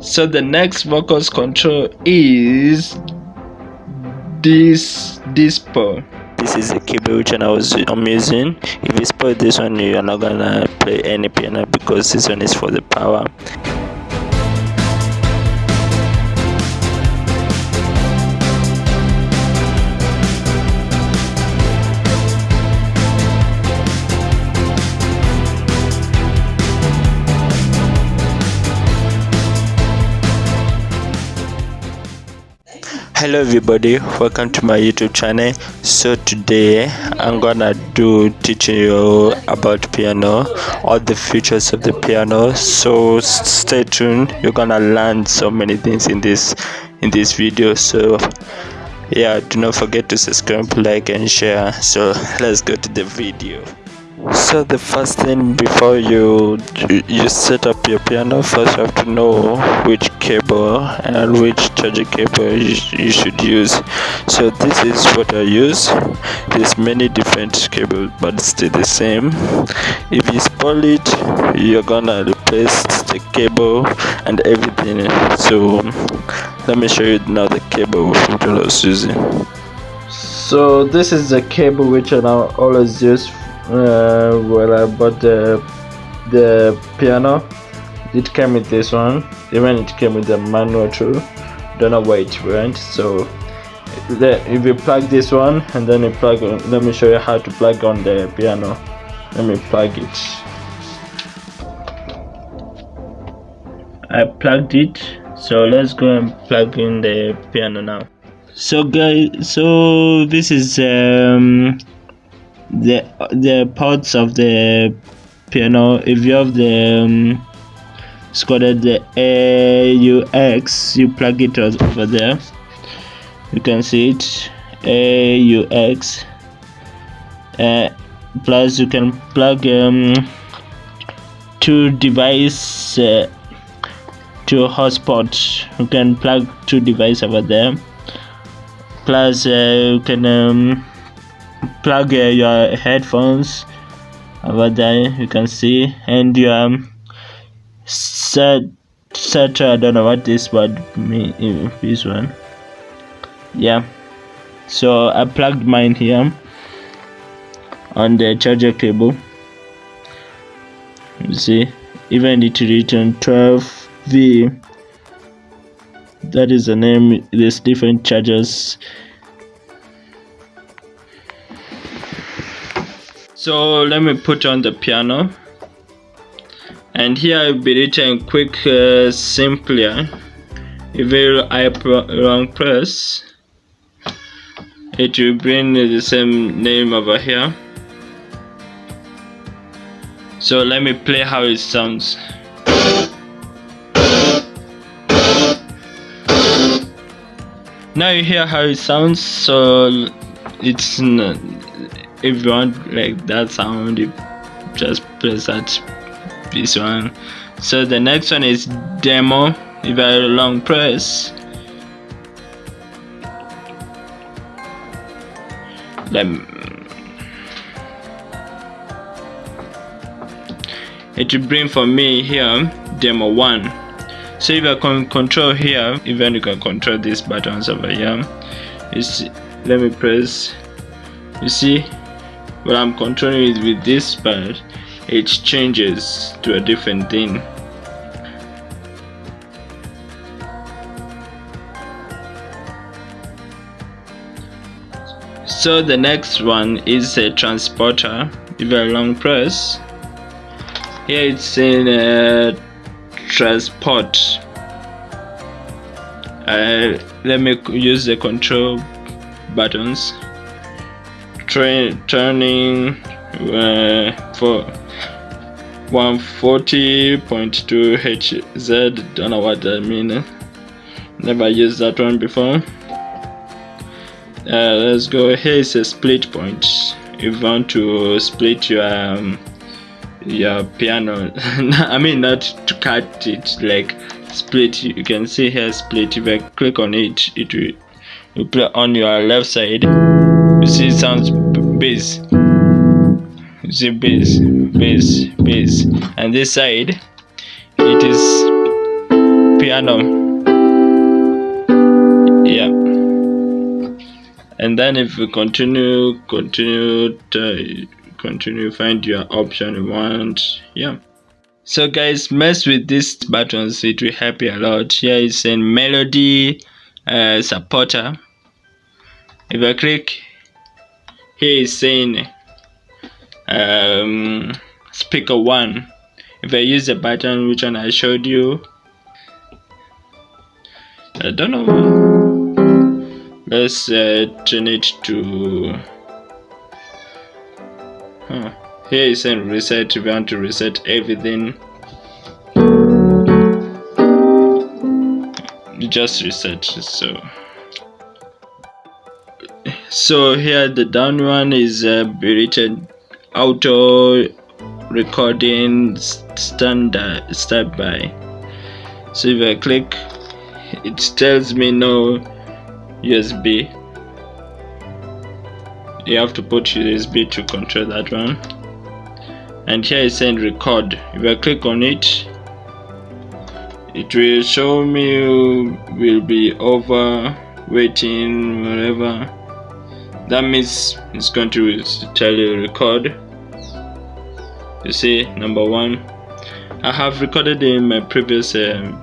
so the next vocals control is this dispo this is the keyboard which I was I'm using. If you spoil this one you're not gonna play any piano because this one is for the power hello everybody. Welcome to my youtube channel. So today i'm gonna do teaching you about piano all the features of the piano. So stay tuned. You're gonna learn so many things in this in this video. So yeah do not forget to subscribe like and share. So let's go to the video so the first thing before you you set up your piano first you have to know which cable and which charging cable you, should use. So this is what i use. There's many different cables but still the same. If you spoil it you're gonna replace the cable and everything. So let me show you now the cable which i was using. So this is the cable which i now always use uh, when I bought the the piano. It came with this one. Even it came with the manual too. Don't know where it went so if you plug this one and then you plug let me show you how to plug on the piano. Let me plug it. I plugged it so let's go and plug in the piano now. So guys so this is um the the parts of the piano if you have the um, it's called the AUX you plug it over there. You can see it AUX uh, plus you can plug um, two device uh, two hotspot you can plug two device over there. Plus uh, you can um, plug uh, your headphones over there you can see and your um, set set I don't know what this word mean this one. Yeah. So I plugged mine here on the charger cable. You see even it written 12v that is the name there's different chargers so let me put on the piano. And here I'll be written quick uh, simpler if I long press it will bring the same name over here. So let me play how it sounds. Now you hear how it sounds so it's if you want like that sound you just press that this one. So the next one is demo. If I long press let me, it will bring for me here demo 1 so if I can control here even you can control these buttons over here. Is let me press. You see but I'm controlling it with this part it changes to a different thing. So the next one is a transporter. If I long press here it's in a transport. Uh, let me use the control buttons turning uh, for 140.2 Hz don't know what that means never used that one before. Uh, let's go. Here is a split point. If you want to split your um, your piano I mean not to cut it like split you can see here split. If I click on it it will, will play on your left side. You see it sounds you see bass bass bass and this side it is piano. Yeah. And then if you continue continue to continue find your option you want. Yeah. So guys mess with these buttons it will help you a lot. Here is a melody uh, supporter. If I click here is saying um, speaker 1 if I use the button which one I showed you I don't know let's uh, turn it to huh. here is saying reset if you want to reset everything just reset so so here the down one is uh, rated auto recording standard start by. So if I click it tells me no USB you have to put USB to control that one. And here is saying record. If I click on it it will show me will be over waiting whatever that means it's going to tell you record you see number one I have recorded in my previous um,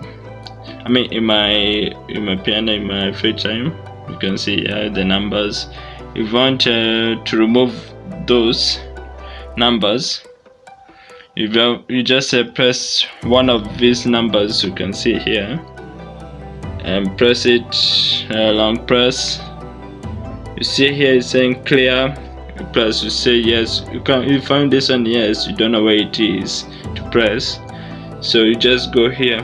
I mean in my in my piano in my free time. You can see uh, the numbers. If you want uh, to remove those numbers if you, you just uh, press one of these numbers you can see here. And press it uh, long press you see here it's saying clear press you say yes you can you find this one yes you don't know where it is to press. So you just go here.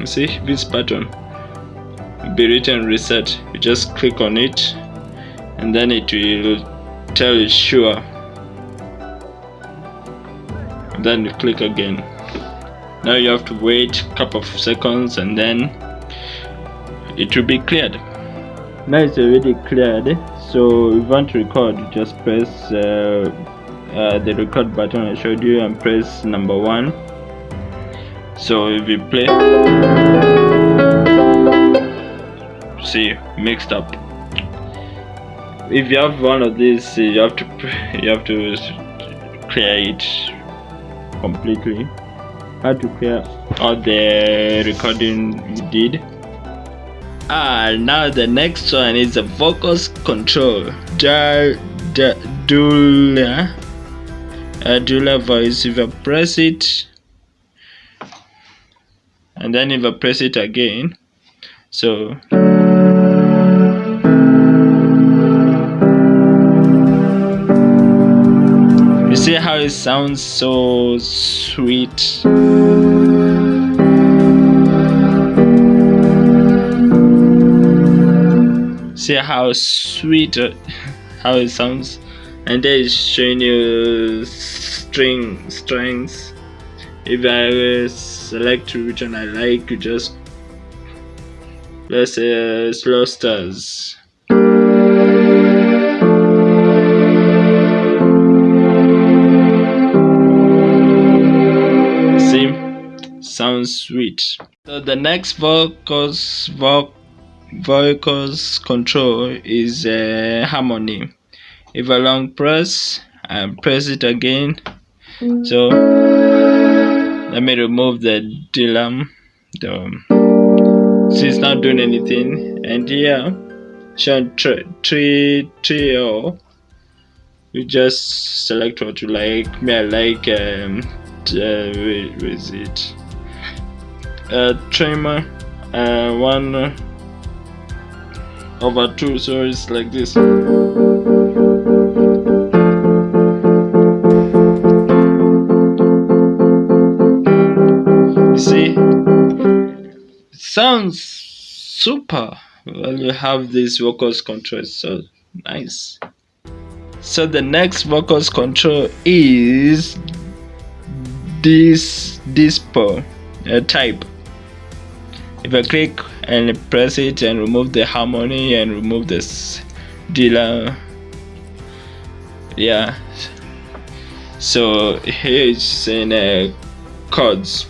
You see this button be written reset. You just click on it and then it will tell you sure. Then you click again. Now you have to wait a couple of seconds and then it will be cleared. Now it's already cleared so if you want to record just press uh, uh, the record button I showed you and press number one. So if you play. See mixed up. If you have one of these you have to you have to clear it completely. How to clear all the recording you did ah now the next one is the vocals control. Uh, dual voice if I press it and then if I press it again so you see how it sounds so sweet see how sweet uh, how it sounds. And then it's showing you string strings. If I select which one I like you just let's say uh, slow stars. Sounds sweet. So the next vocals voc vocals control is uh, harmony. If I long press and press it again. So let me remove the dilam the see it's not doing anything. And here show tree trio you just select what you like. Me I like um uh, where, where is it? Uh trimmer. Uh one over 2 so it's like this. You see it sounds super well you have this vocals control so nice. So the next vocals control is this dispo uh, type if I click and press it and remove the harmony and remove this dealer yeah. So here it's in uh, chords